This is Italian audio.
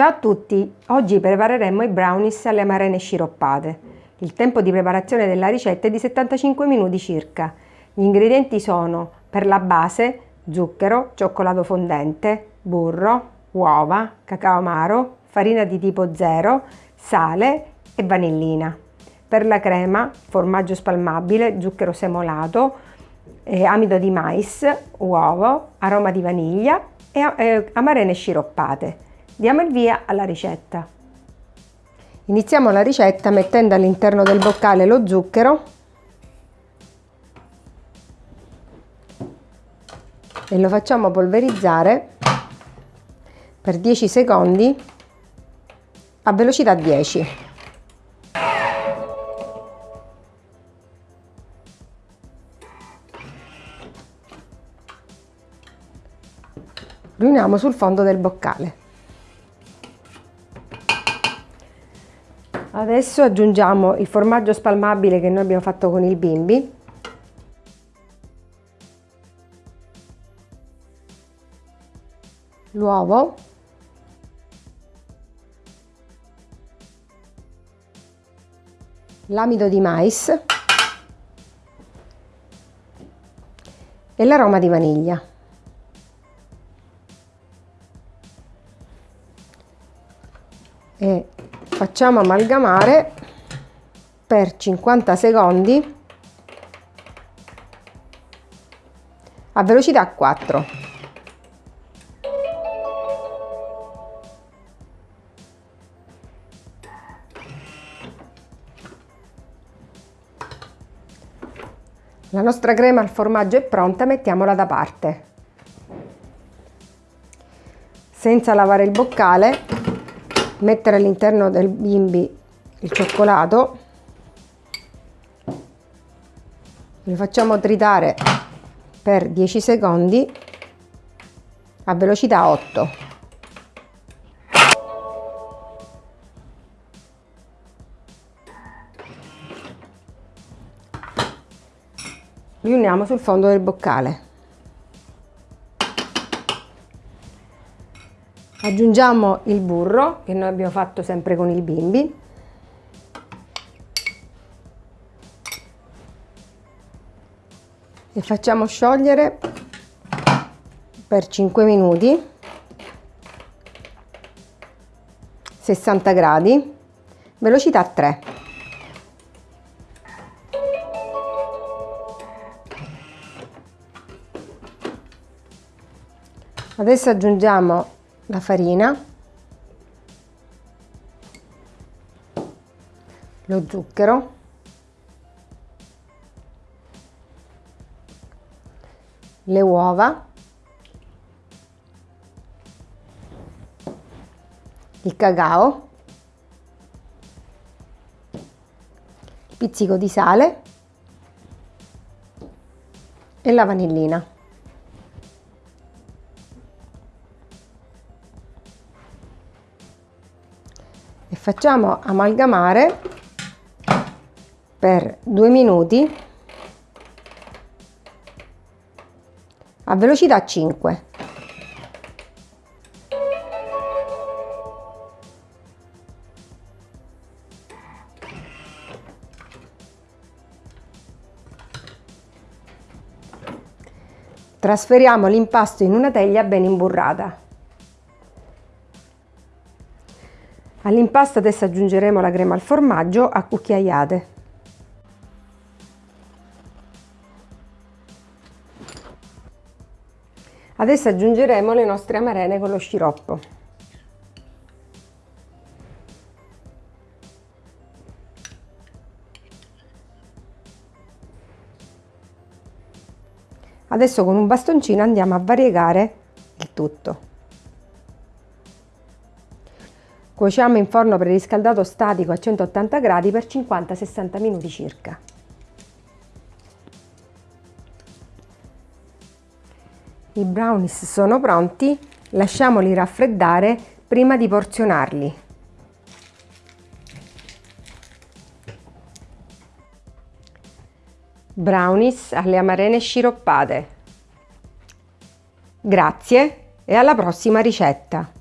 Ciao a tutti! Oggi prepareremo i brownies alle amarene sciroppate. Il tempo di preparazione della ricetta è di 75 minuti circa. Gli ingredienti sono per la base zucchero, cioccolato fondente, burro, uova, cacao amaro, farina di tipo 0, sale e vanillina. Per la crema formaggio spalmabile, zucchero semolato, eh, amido di mais, uovo, aroma di vaniglia e eh, amarene sciroppate. Diamo il via alla ricetta. Iniziamo la ricetta mettendo all'interno del boccale lo zucchero e lo facciamo polverizzare per 10 secondi a velocità 10. Riuniamo sul fondo del boccale. Adesso aggiungiamo il formaggio spalmabile che noi abbiamo fatto con il bimbi. L'uovo. L'amido di mais. E l'aroma di vaniglia. Facciamo amalgamare per 50 secondi a velocità 4. La nostra crema al formaggio è pronta, mettiamola da parte. Senza lavare il boccale mettere all'interno del bimbi il cioccolato. Lo facciamo tritare per 10 secondi a velocità 8 riuniamo sul fondo del boccale aggiungiamo il burro che noi abbiamo fatto sempre con il bimbi. E facciamo sciogliere per 5 minuti. 60 gradi. Velocità 3 adesso aggiungiamo la farina, lo zucchero, le uova, il cacao, pizzico di sale. E la vanillina. E facciamo amalgamare per due minuti a velocità 5 Trasferiamo l'impasto in una teglia ben imburrata. All'impasto adesso aggiungeremo la crema al formaggio a cucchiaiate. Adesso aggiungeremo le nostre amarene con lo sciroppo. Adesso con un bastoncino andiamo a variegare il tutto. Cuociamo in forno preriscaldato statico a 180 gradi per 50-60 minuti circa. I brownies sono pronti, lasciamoli raffreddare prima di porzionarli. Brownies alle amarene sciroppate. Grazie e alla prossima ricetta!